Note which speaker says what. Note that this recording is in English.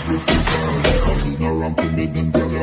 Speaker 1: Cause we free time. Cause we no ramping with them, girl.